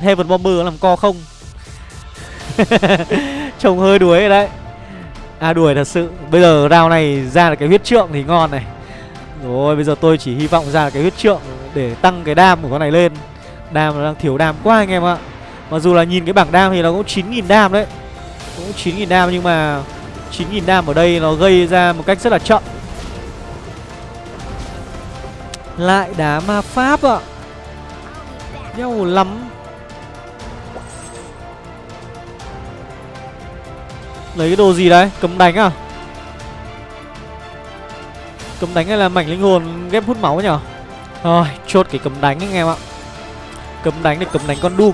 Speaker 1: Heaven Bomber làm co không? Trông hơi đuối rồi đấy. À đuổi thật sự. Bây giờ round này ra được cái huyết trượng thì ngon này. Rồi, bây giờ tôi chỉ hy vọng ra cái huyết trượng Để tăng cái đam của con này lên. Đam nó đang thiếu đam quá anh em ạ. Mặc dù là nhìn cái bảng đam thì nó cũng 9.000 đam đấy. Cũng 9.000 đam nhưng mà 9.000 đam ở đây nó gây ra một cách rất là chậm. Lại đá ma pháp ạ. Nhau lắm. Lấy cái đồ gì đấy? Cấm đánh à? Cấm đánh hay là mảnh linh hồn ghép hút máu nhở? Rồi, chốt cái cấm đánh anh em ạ. Cấm đánh để cấm đánh con Doom.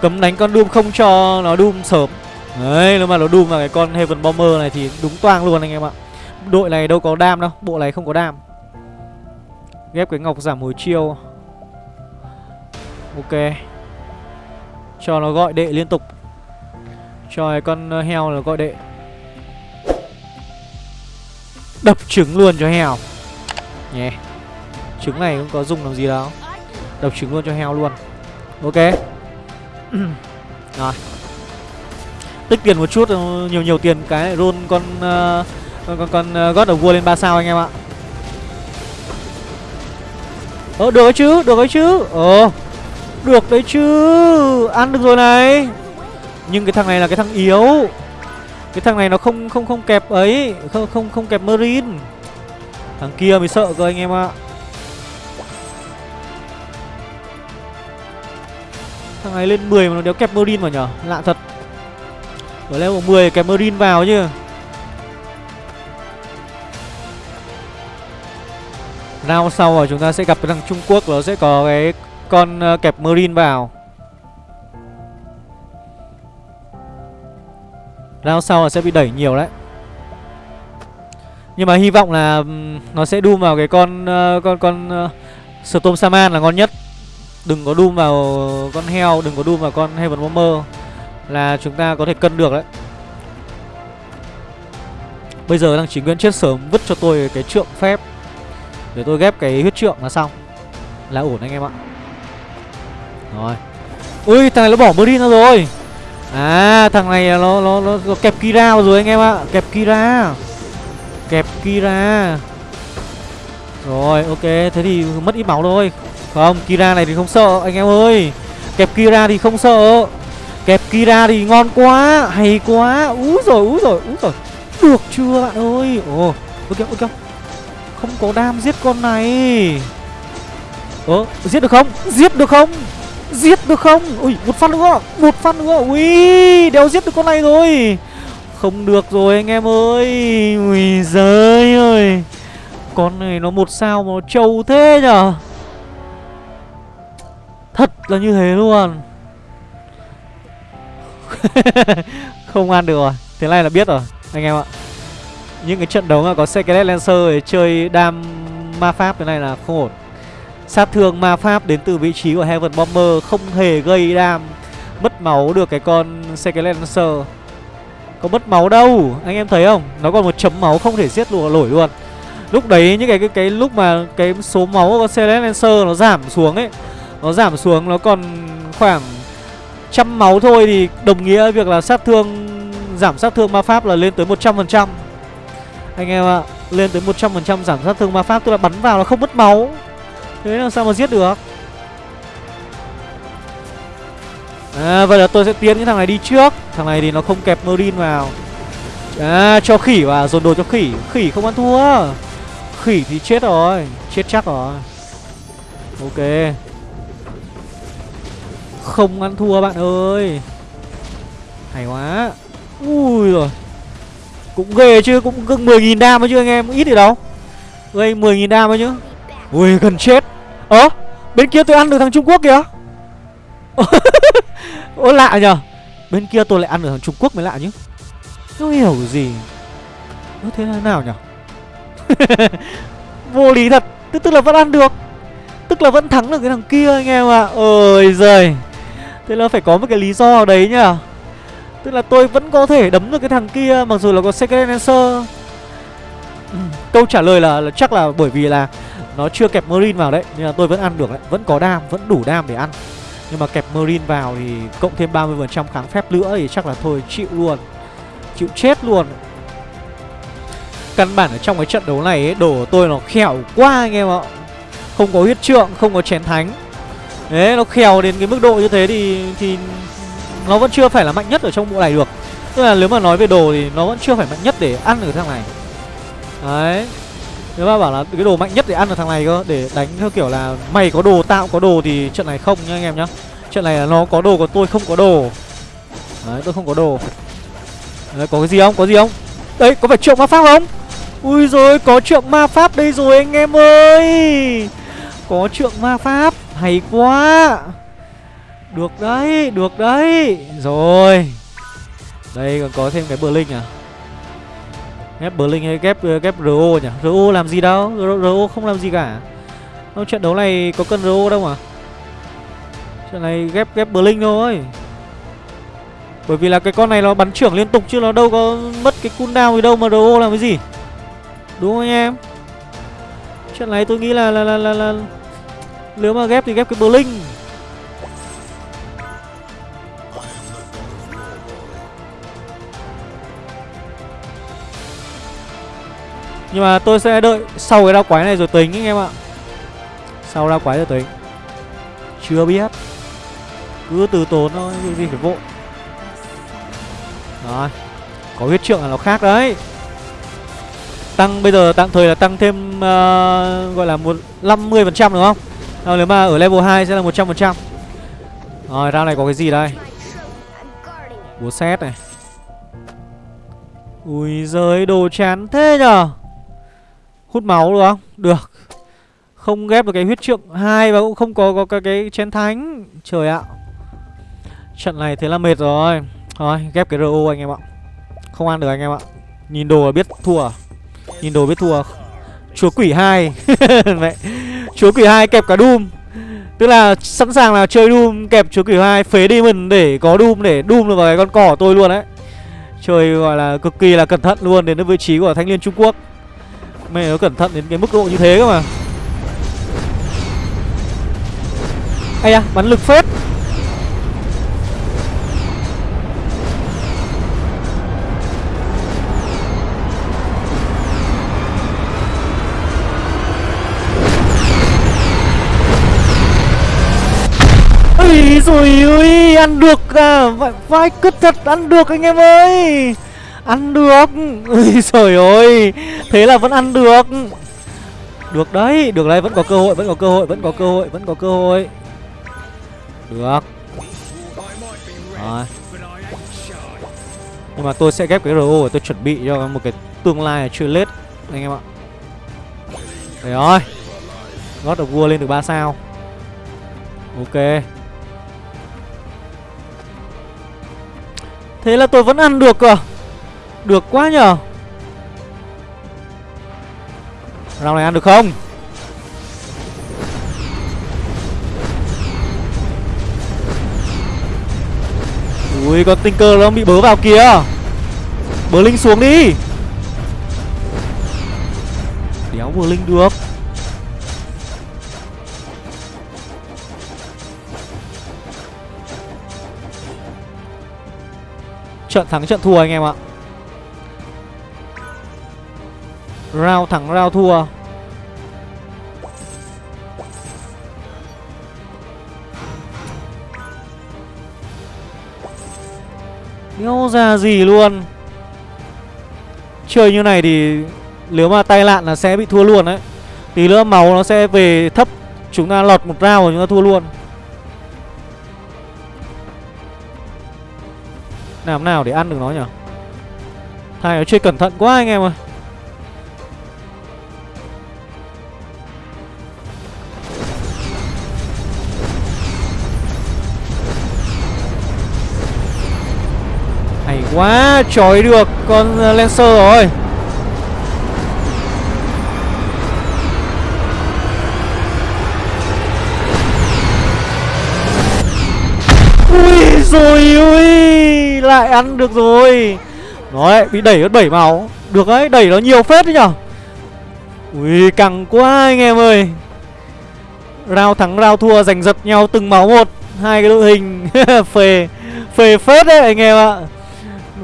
Speaker 1: Cấm đánh con Doom không cho nó Doom sớm. Đấy, nếu mà nó Doom vào cái con Heaven Bomber này thì đúng toang luôn anh em ạ. Đội này đâu có đam đâu, bộ này không có đam. Ghép cái ngọc giảm hồi chiêu. Ok. Cho nó gọi đệ liên tục. Trời con ờ, heo là gọi đệ Đập trứng luôn cho heo. Nhé yeah. Trứng này cũng có dùng làm gì đâu. Đập trứng luôn cho heo luôn. Ok. Rồi. Tích tiền một chút ờ, Nhiều nhiều tiền cái roll con uh, Con con, con uh, God of War lên 3 sao anh em ạ. Ờ được đấy chứ Được đấy chứ. Ờ. Được đấy chứ. Ăn được rồi này nhưng cái thằng này là cái thằng yếu. Cái thằng này nó không không không kẹp ấy. Không không không kẹp Marine. Thằng kia mới sợ cơ anh em ạ. Thằng này lên 10 mà nó đéo kẹp Marine vào nhở? Lạ thật. Ở level 10 kẹp Marine vào chứ. Round sau rồi chúng ta sẽ gặp cái thằng Trung Quốc, Nó sẽ có cái con ờ, kẹp Marine vào. Round sau là sẽ bị đẩy nhiều đấy. Nhưng mà hy vọng là Nó sẽ đun vào cái con uh, Con con uh, Storm Saman là ngon nhất. Đừng có đun vào con heo Đừng có đun vào con Heaven Bomber Là chúng ta có thể cân được đấy. Bây giờ đang chỉ nguyên chết sớm Vứt cho tôi cái trượng phép. Để tôi ghép cái huyết trượng là xong. Là ổn anh em ạ. Rồi. Ui thằng này nó bỏ Marine ra rồi. À thằng này nó nó nó, nó kẹp Kira rồi anh em ạ, kẹp Kira. Kẹp Kira. Rồi, ok, thế thì mất ít máu thôi. Không, Kira này thì không sợ anh em ơi. Kẹp Kira thì không sợ. Kẹp Kira thì ngon quá, hay quá. Úi rồi, úi rồi, úi rồi. Được chưa bạn ơi? Ồ, ok ok. Không có đam giết con này. Ơ, giết được không? Giết được không? Giết được không? Ui, một phát nữa Một phát nữa. Ui, đéo giết được con này rồi. Không được rồi anh em ơi. Ui giời ơi. Con này nó một sao mà nó trâu thế nhở? Thật là như thế luôn. Không ăn được rồi. Thế này là biết rồi Anh em ạ. Những cái trận đấu mà có Secret Lancer để chơi đam ma pháp thế này là không ổn. Sát thương ma pháp đến từ vị trí của Heaven Bomber không hề gây đam. Mất máu được cái con Secret Lancer. Có mất máu đâu, Anh em thấy không? Nó còn một chấm máu không thể giết lùa nổi luôn. Lúc đấy, những cái cái cái lúc mà cái số máu của con Lancer nó giảm xuống ấy, Nó giảm xuống, nó còn khoảng trăm máu thôi thì đồng nghĩa việc là sát thương, giảm sát thương ma pháp là lên tới 100% Anh em ạ, Lên tới 100% giảm sát thương ma pháp, Tức là bắn vào nó không mất máu. Thế làm sao mà giết được? À vậy là tôi sẽ tiến cái thằng này đi trước. Thằng này thì nó không kẹp Marine vào. À cho khỉ vào, dồn đồ cho khỉ. Khỉ không ăn thua. Khỉ thì chết rồi, Chết chắc rồi. Ok. Không ăn thua bạn ơi. Hay quá. Ui rồi. Cũng ghê chứ, Cũng gần 10.000 đam chứ anh em. Ít thì đâu. Gây 10.000 đam ấy chứ. Ui, gần chết. Ơ Bên kia tôi ăn được thằng Trung Quốc kìa. Ôi lạ nhờ. Bên kia tôi lại ăn được thằng Trung Quốc mới lạ chứ Không hiểu gì. Ơ thế là nào nhở Vô lý thật. Tức, tức là vẫn ăn được. Tức là vẫn thắng được cái thằng kia anh em ạ. À. Ôi giời. Thế là phải có một cái lý do đấy nhá Tức là tôi vẫn có thể đấm được cái thằng kia Mặc dù là có Secret Answer. Ừ, Câu trả lời là, là chắc là bởi vì là nó chưa kẹp Marine vào đấy Nên là tôi vẫn ăn được đấy. Vẫn có đam, vẫn đủ đam để ăn. Nhưng mà kẹp Marine vào thì Cộng thêm 30% kháng phép nữa Thì chắc là thôi chịu luôn. Chịu chết luôn. Căn bản ở trong cái trận đấu này ấy, Đồ của tôi nó khẻo quá anh em ạ. Không có huyết trượng, không có chén thánh. Đấy, nó khèo đến cái mức độ như thế thì thì nó vẫn chưa phải là mạnh nhất ở trong bộ này được. Tức là nếu mà nói về đồ thì nó vẫn chưa phải mạnh nhất để ăn ở thằng này. Đấy. Nếu mà bảo là cái đồ mạnh nhất để ăn được thằng này cơ Để đánh theo kiểu là mày có đồ, tao có đồ thì trận này không nha anh em nhá. Trận này là nó có đồ còn tôi không có đồ. Đấy, tôi không có đồ. Đấy, có cái gì không? Có gì không? Đấy, có phải trượng ma pháp không? Ui rồi có trượng ma pháp đây rồi anh em ơi. Có trượng ma pháp Hay quá. Được đấy, được đấy. Rồi. Đây còn có thêm cái Blink à? Ghép Blink hay ghép ờ, ghép RO nhỉ? RO làm gì đâu RO không làm gì cả. Ô, trận đấu này có cần RO đâu mà. Trận này ghép ghép Blink thôi. Bởi vì là cái con này nó bắn trưởng liên tục Chứ nó đâu có mất cái cooldown gì đâu mà RO làm cái gì. Đúng không anh em? Trận này tôi nghĩ là là là là, là nếu mà ghép thì ghép cái Blink Nhưng mà tôi sẽ đợi sau cái đao quái này rồi tính anh em ạ. Sau đao quái rồi tính. Chưa biết. Cứ từ tốn thôi, cái gì phải vội. Rồi. Có huyết trượng là nó khác đấy. Tăng bây giờ tạm thời là tăng thêm uh, Gọi là một 50% đúng không? Rồi nếu mà ở level 2 sẽ là 100% Rồi ra này có cái gì đây? Búa xét này. Ui giời đồ chán thế nhở Hút máu được không? Được. Không ghép được cái huyết trượng hai Và cũng không có, có cái, cái chén thánh. Trời ạ. Trận này thế là mệt rồi. Thôi ghép cái RO anh em ạ. Không ăn được anh em ạ. Nhìn đồ là biết thua. Nhìn đồ biết thua. Chúa quỷ hai. Mẹ. Chúa quỷ hai kẹp cả Doom. Tức là sẵn sàng là chơi Doom kẹp chúa quỷ hai phế đi mình để có Doom để Doom được vào cái con cỏ tôi luôn đấy. Chơi gọi là cực kỳ là cẩn thận luôn đến vị trí của thanh niên Trung Quốc. Mẹ nó cẩn thận đến cái mức độ như thế cơ mà. Ây da, bắn lực phết. Ôi rồi ơi, ăn được à Vai, vai cứt thật, ăn được anh em ơi. Ăn được. Ui trời ơi. Thế là vẫn ăn được. Được đấy Được đấy, Vẫn có cơ hội, Vẫn có cơ hội, Vẫn có cơ hội, Vẫn có cơ hội. Được. Rồi. Nhưng mà tôi sẽ ghép cái RO để tôi chuẩn bị cho một cái tương lai chưa lết, Anh em ạ. Đấy rồi. God of War lên được 3 sao. Ok. Thế là tôi vẫn ăn được cơ được quá nhờ. Round này ăn được không? Ui, con Tinker nó bị bớ vào kìa. Bớ linh xuống đi. Đéo vừa linh được. Trận thắng, trận thua anh em ạ. Round thắng round thua. Đéo ra gì luôn? Chơi như này thì Nếu mà tay lạn là sẽ bị thua luôn đấy. Tí nữa máu nó sẽ về thấp, Chúng ta lọt một round rồi chúng ta thua luôn. Làm nào để ăn được nó nhỉ? Thầy nó chơi cẩn thận quá anh em ơi. Quá Trói được con ờ, Lancer rồi. Ui rồi, ui, Lại ăn được rồi. Nó lại bị đẩy mất 7 máu. Được đấy, đẩy nó nhiều phết đấy nhở. Ui, căng quá anh em ơi. Rao thắng, rao thua, giành giật nhau từng máu một. Hai cái đội hình. Phê Phê phết đấy anh em ạ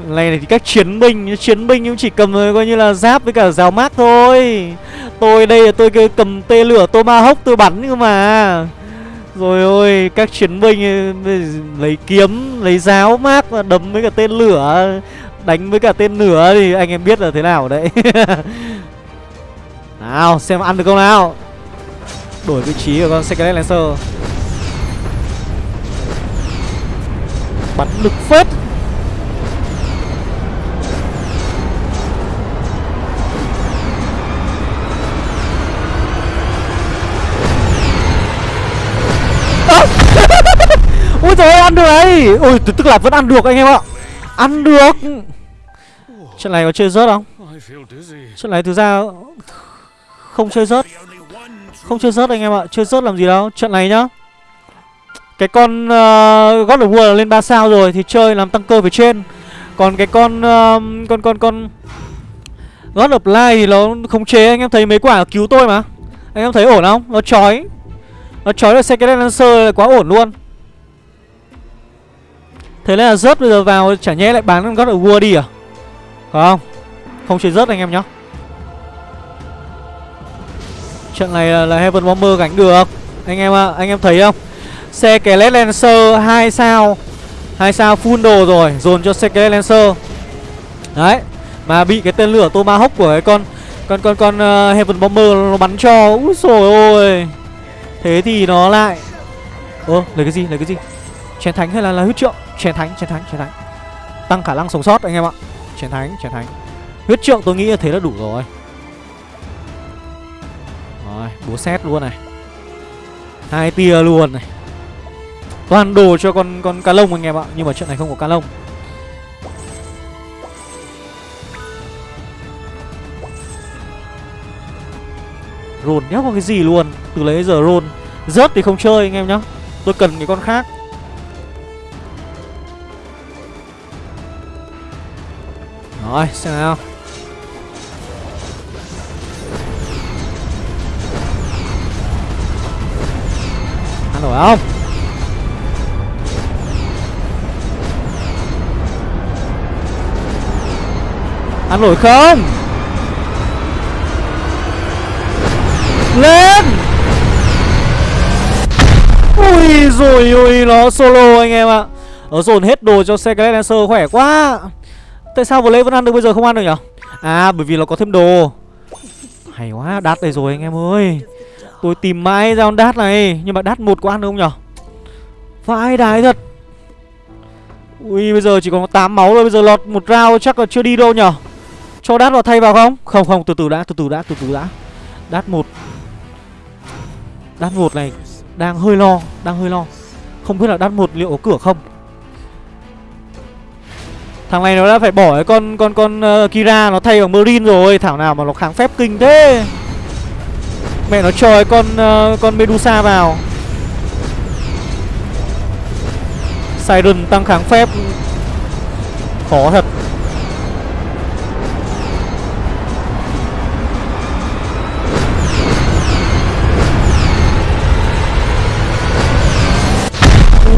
Speaker 1: này này, thì các chiến binh Chiến binh cũng chỉ cầm ờ, coi như là giáp với cả rào mát thôi. Tôi đây là tôi cầm tê lửa Tomahawk tôi bắn cơ mà. Rồi ôi, các chiến binh ờ, Lấy kiếm, Lấy giáo mát và đấm với cả tên lửa. Đánh với cả tên lửa thì anh em biết là thế nào đấy. Nào, xem ăn được không nào? Đổi vị trí của con Secret Lancer. Bắn lực phết. Ôi trời ơi ăn được đấy ôi tức là vẫn ăn được anh em ạ. Ăn được. Trận này có chơi rớt không? Trận này thực ra Không chơi rớt. Không chơi rớt anh em ạ. Chơi rớt làm gì đâu. Trận này nhá. Cái con uh, God of War lên 3 sao rồi Thì chơi làm tăng cơ về trên. Còn cái con uh, Con con con God of Light thì nó không chế. Anh em thấy mấy quả cứu tôi mà. Anh em thấy ổn không? Nó chói. Nó chói được Second Lancer quá ổn luôn. Thế nên là rớt bây giờ vào chả nhẽ lại bán God of War đi à? Không? Không chơi rớt anh em nhá. Trận này là, là Heaven Bomber gánh được. Anh em ạ, à, anh em thấy không? Xe Kelet Lancer 2 sao. 2 sao full đồ rồi Dồn cho xe Kelet Lancer. Đấy Mà bị cái tên lửa Tomahawk của cái con Con con con uh, Heaven Bomber nó bắn cho. Úi dồi ôi. Thế thì nó lại Ơ, lấy cái gì, lấy cái gì? Chén thánh hay là, là huyết trượng? Chén thánh, chén thánh, chén thánh. Tăng khả năng sống sót anh em ạ. Chén thánh, chén thánh. Huyết trượng tôi nghĩ là thế là đủ rồi. Rồi, búa xét luôn này. Hai tia luôn này. Toàn đồ cho con con cá lông anh em ạ Nhưng mà chuyện này không có cá lông. Rôn đéo có cái gì luôn? Từ lấy giờ rôn. Rớt thì không chơi anh em nhá. Tôi cần cái con khác. Rồi, xem nào. Ăn nổi không Ăn nổi không? Lên! Ui rồi ui nó solo anh em ạ. Nó dồn hết đồ cho Secret Lancer khỏe quá. Tại sao vừa lấy vẫn ăn được bây giờ không ăn được nhở? À bởi vì nó có thêm đồ. Hay quá, đát đây rồi anh em ơi. Tôi tìm mãi ra con đát này, Nhưng mà đát một có ăn được không nhở? Vãi đái thật. Ui, bây giờ chỉ còn 8 máu rồi Bây giờ lọt một round chắc là chưa đi đâu nhở? Cho đát vào thay vào không? Không không, từ từ đã, từ từ đã, từ từ đã. Đát một. Đát một này Đang hơi lo, Đang hơi lo. Không biết là đát một liệu có cửa không? Thằng này nó đã phải bỏ cái con con con uh, Kira nó thay bằng Marine rồi. Thảo nào mà nó kháng phép kinh thế. Mẹ nó trời con uh, con Medusa vào. Siren tăng kháng phép. Khó thật.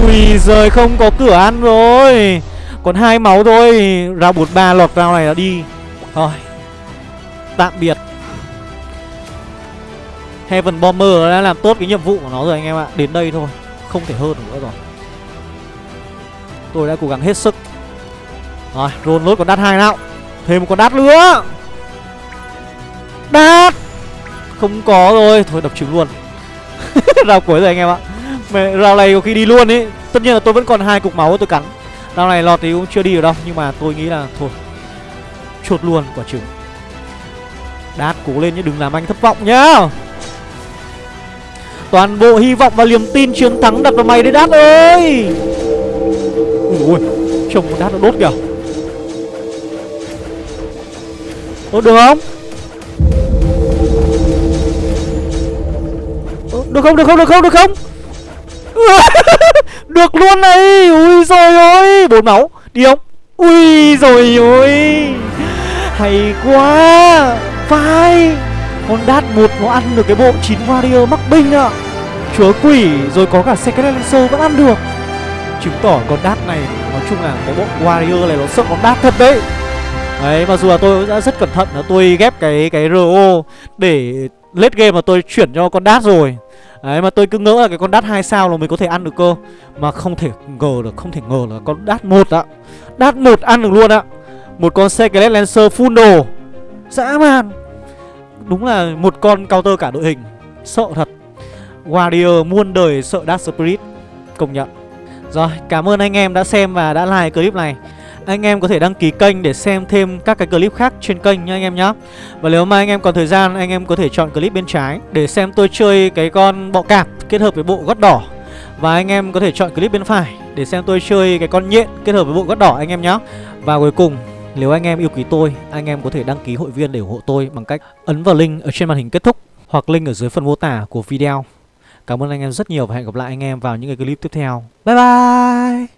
Speaker 1: Ui giời không có cửa ăn rồi. Còn hai máu thôi. Rao 43 lọt rao này là đi. Thôi. Tạm biệt. Heaven Bomber đã làm tốt cái nhiệm vụ của nó rồi anh em ạ. Đến đây thôi. Không thể hơn nữa rồi. Tôi đã cố gắng hết sức. Rồi roll lốt còn đắt hai nào. Thêm một con đắt nữa. Đắt Không có rồi. Thôi đập trứng luôn. Rao cuối rồi anh em ạ. Mẹ, Rao này có khi đi luôn ấy. Tất nhiên là tôi vẫn còn hai cục máu tôi cắn. Rao này lọt thì cũng chưa đi được đâu, Nhưng mà tôi nghĩ là thôi, chuột luôn quả trứng. Đát cố lên nhé đừng làm anh thất vọng nhá. Toàn bộ hy vọng và niềm tin chiến thắng đặt vào mày đấy, Đát ơi. Ui Trông con Đát nó đốt kìa. Đốt được không? Được không được không được không được không? Được luôn này, Ui rồi ôi bốn máu, Đi không? Ui rồi ôi Hay quá. Phải. Con đát một nó ăn được cái bộ 9 warrior mắc binh ạ. Chúa quỷ, rồi có cả Secret Lancer vẫn ăn được. Chứng tỏ con đát này, Nói chung là cái bộ warrior này nó sợ con đát thật đấy. Đấy, mặc dù là tôi đã rất cẩn thận là tôi ghép cái cái RO Để late game mà tôi chuyển cho con đát rồi. Đấy mà tôi cứ ngỡ là cái con đát 2 sao là mình có thể ăn được cơ. Mà không thể ngờ được, không thể ngờ là con đát một ạ. Đát một ăn được luôn ạ. Một con Skelet Lancer full đồ. Dã man. Đúng là một con counter cả đội hình. Sợ thật. Warrior muôn đời sợ Dark Spirit. Công nhận. Rồi cảm ơn anh em đã xem và đã like clip này anh em có thể đăng ký kênh để xem thêm các cái clip khác trên kênh nha anh em nhé Và nếu mà anh em còn thời gian anh em có thể chọn clip bên trái để xem tôi chơi cái con bọ cạp kết hợp với bộ gót đỏ Và anh em có thể chọn clip bên phải để xem tôi chơi cái con nhện kết hợp với bộ gót đỏ anh em nhé Và cuối cùng nếu anh em yêu quý tôi, anh em có thể đăng ký hội viên để ủng hộ tôi bằng cách ấn vào link ở trên màn hình kết thúc hoặc link ở dưới phần mô tả của video. Cảm ơn anh em rất nhiều và hẹn gặp lại anh em vào những cái clip tiếp theo. Bye bye!